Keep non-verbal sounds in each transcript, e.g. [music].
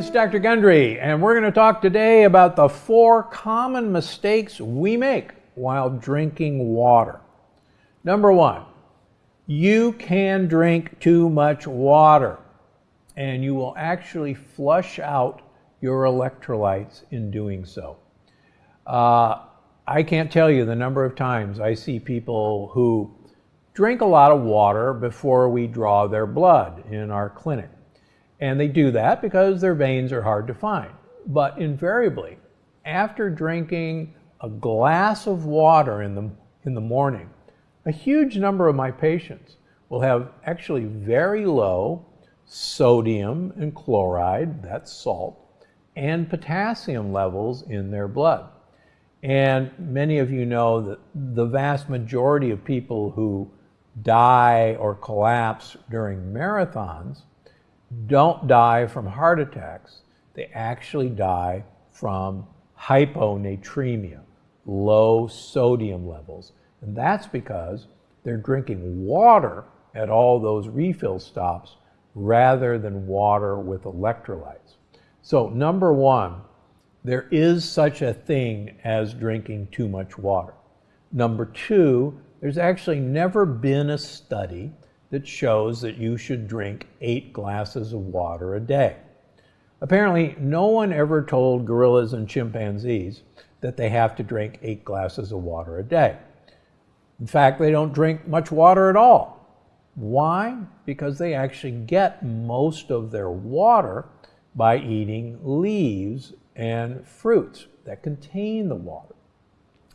Is Dr. Gundry, and we're going to talk today about the four common mistakes we make while drinking water. Number one, you can drink too much water, and you will actually flush out your electrolytes in doing so. Uh, I can't tell you the number of times I see people who drink a lot of water before we draw their blood in our clinic. And they do that because their veins are hard to find. But invariably, after drinking a glass of water in the, in the morning, a huge number of my patients will have actually very low sodium and chloride, that's salt, and potassium levels in their blood. And many of you know that the vast majority of people who die or collapse during marathons don't die from heart attacks. They actually die from hyponatremia, low sodium levels. And that's because they're drinking water at all those refill stops rather than water with electrolytes. So, number one, there is such a thing as drinking too much water. Number two, there's actually never been a study that shows that you should drink eight glasses of water a day. Apparently, no one ever told gorillas and chimpanzees that they have to drink eight glasses of water a day. In fact, they don't drink much water at all. Why? Because they actually get most of their water by eating leaves and fruits that contain the water.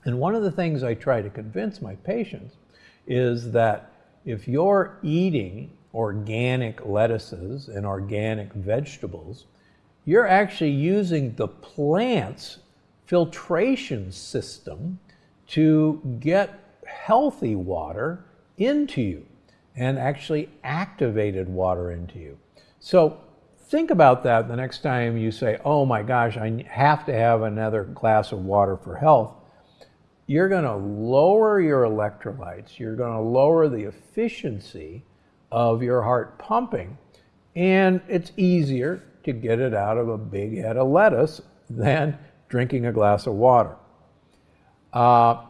And one of the things I try to convince my patients is that if you're eating organic lettuces and organic vegetables, you're actually using the plant's filtration system to get healthy water into you and actually activated water into you. So think about that the next time you say, oh my gosh, I have to have another glass of water for health you're going to lower your electrolytes, you're going to lower the efficiency of your heart pumping, and it's easier to get it out of a big head of lettuce than drinking a glass of water. Uh,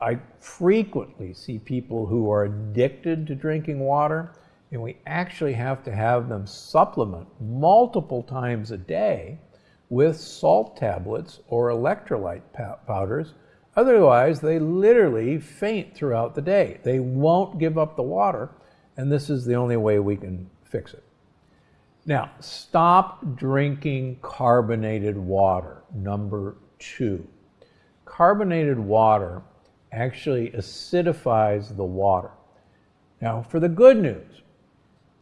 I frequently see people who are addicted to drinking water, and we actually have to have them supplement multiple times a day with salt tablets or electrolyte powders Otherwise, they literally faint throughout the day. They won't give up the water, and this is the only way we can fix it. Now, stop drinking carbonated water, number two. Carbonated water actually acidifies the water. Now, for the good news,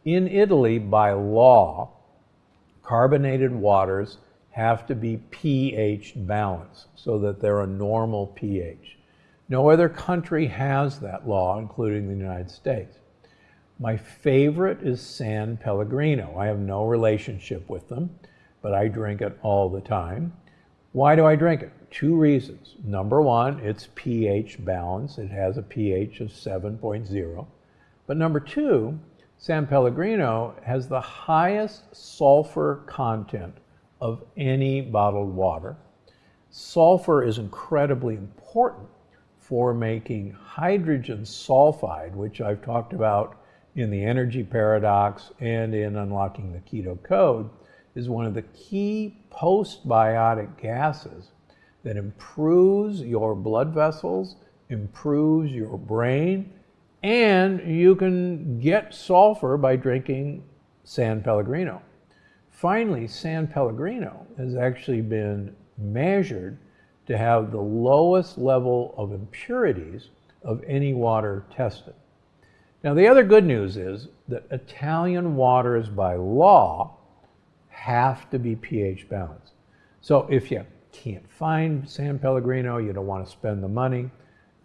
in Italy, by law, carbonated waters have to be pH balanced so that they're a normal pH. No other country has that law, including the United States. My favorite is San Pellegrino. I have no relationship with them, but I drink it all the time. Why do I drink it? Two reasons. Number one, it's pH balanced. It has a pH of 7.0. But number two, San Pellegrino has the highest sulfur content of any bottled water. Sulfur is incredibly important for making hydrogen sulfide, which I've talked about in the energy paradox and in unlocking the keto code, is one of the key postbiotic gases that improves your blood vessels, improves your brain, and you can get sulfur by drinking San Pellegrino. Finally, San Pellegrino has actually been measured to have the lowest level of impurities of any water tested. Now, the other good news is that Italian waters by law have to be pH balanced. So if you can't find San Pellegrino, you don't want to spend the money,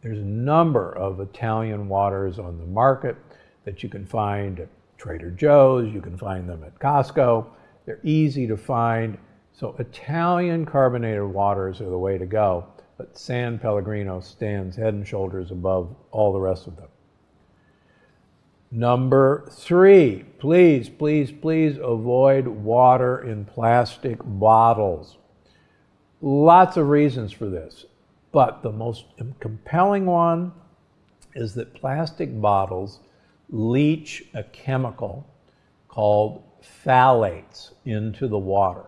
there's a number of Italian waters on the market that you can find at Trader Joe's, you can find them at Costco. They're easy to find. So Italian carbonated waters are the way to go, but San Pellegrino stands head and shoulders above all the rest of them. Number three, please, please, please avoid water in plastic bottles. Lots of reasons for this, but the most compelling one is that plastic bottles leach a chemical called phthalates into the water.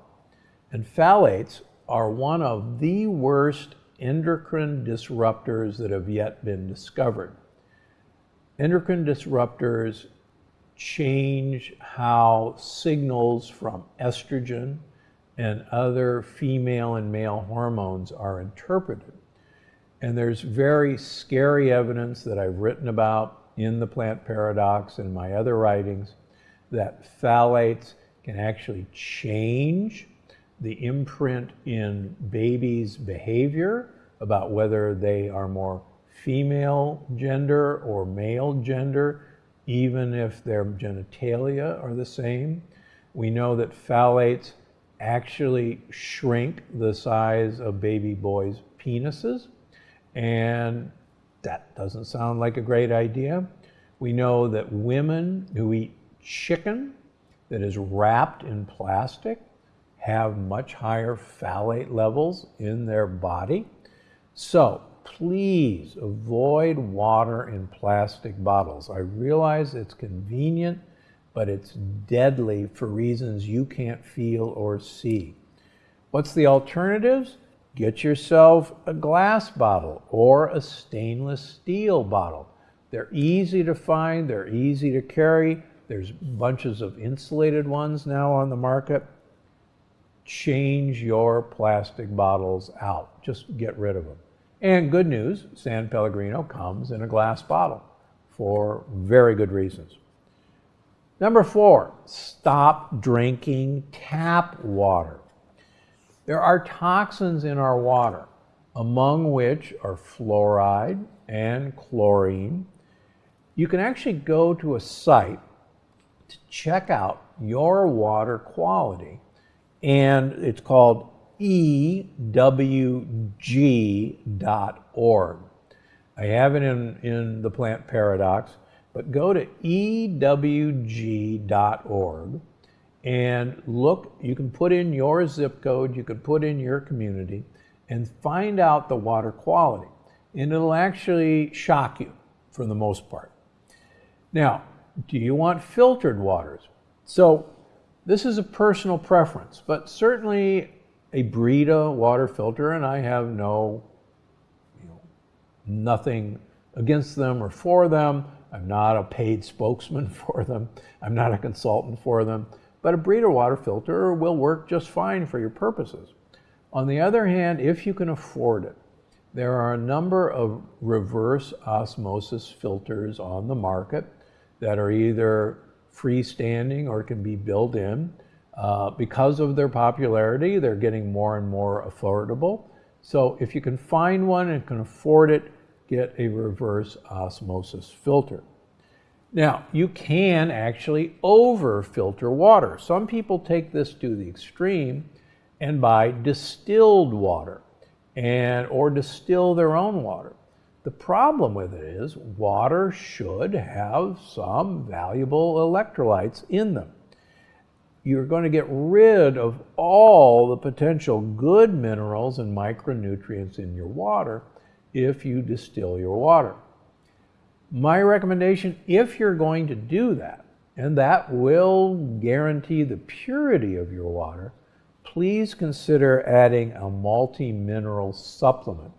And phthalates are one of the worst endocrine disruptors that have yet been discovered. Endocrine disruptors change how signals from estrogen and other female and male hormones are interpreted. And there's very scary evidence that I've written about in the plant paradox and my other writings that phthalates can actually change the imprint in babies' behavior about whether they are more female gender or male gender, even if their genitalia are the same. We know that phthalates actually shrink the size of baby boys' penises, and that doesn't sound like a great idea. We know that women who eat chicken that is wrapped in plastic have much higher phthalate levels in their body. So please avoid water in plastic bottles. I realize it's convenient, but it's deadly for reasons you can't feel or see. What's the alternatives? Get yourself a glass bottle or a stainless steel bottle. They're easy to find, they're easy to carry. There's bunches of insulated ones now on the market. Change your plastic bottles out. Just get rid of them. And good news, San Pellegrino comes in a glass bottle for very good reasons. Number four, stop drinking tap water. There are toxins in our water, among which are fluoride and chlorine. You can actually go to a site to check out your water quality, and it's called ewg.org. I have it in, in the plant paradox, but go to ewg.org and look, you can put in your zip code, you can put in your community, and find out the water quality. And it'll actually shock you for the most part. Now, do you want filtered waters? So, this is a personal preference, but certainly a Brita water filter, and I have no, you know, nothing against them or for them. I'm not a paid spokesman [laughs] for them. I'm not a consultant for them but a Brita water filter will work just fine for your purposes. On the other hand, if you can afford it, there are a number of reverse osmosis filters on the market that are either freestanding or can be built in. Uh, because of their popularity, they're getting more and more affordable. So if you can find one and can afford it, get a reverse osmosis filter. Now, you can actually over filter water. Some people take this to the extreme and buy distilled water and or distill their own water. The problem with it is water should have some valuable electrolytes in them. You're going to get rid of all the potential good minerals and micronutrients in your water if you distill your water. My recommendation, if you're going to do that, and that will guarantee the purity of your water, please consider adding a multi-mineral supplement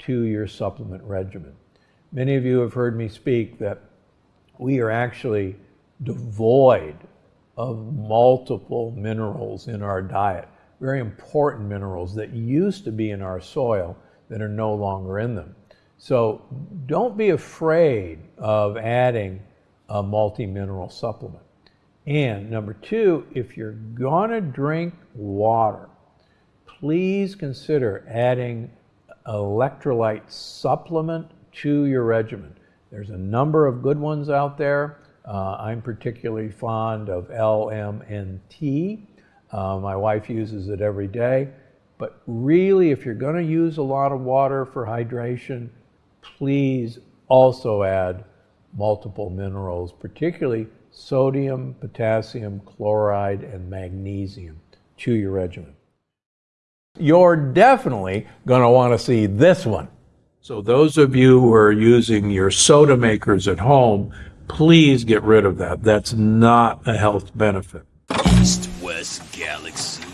to your supplement regimen. Many of you have heard me speak that we are actually devoid of multiple minerals in our diet, very important minerals that used to be in our soil that are no longer in them. So don't be afraid of adding a multi-mineral supplement. And number two, if you're gonna drink water, please consider adding electrolyte supplement to your regimen. There's a number of good ones out there. Uh, I'm particularly fond of LMNT. Uh, my wife uses it every day. But really, if you're going to use a lot of water for hydration, please also add multiple minerals, particularly sodium, potassium, chloride, and magnesium to your regimen. You're definitely going to want to see this one. So, those of you who are using your soda makers at home, please get rid of that. That's not a health benefit. East West Galaxy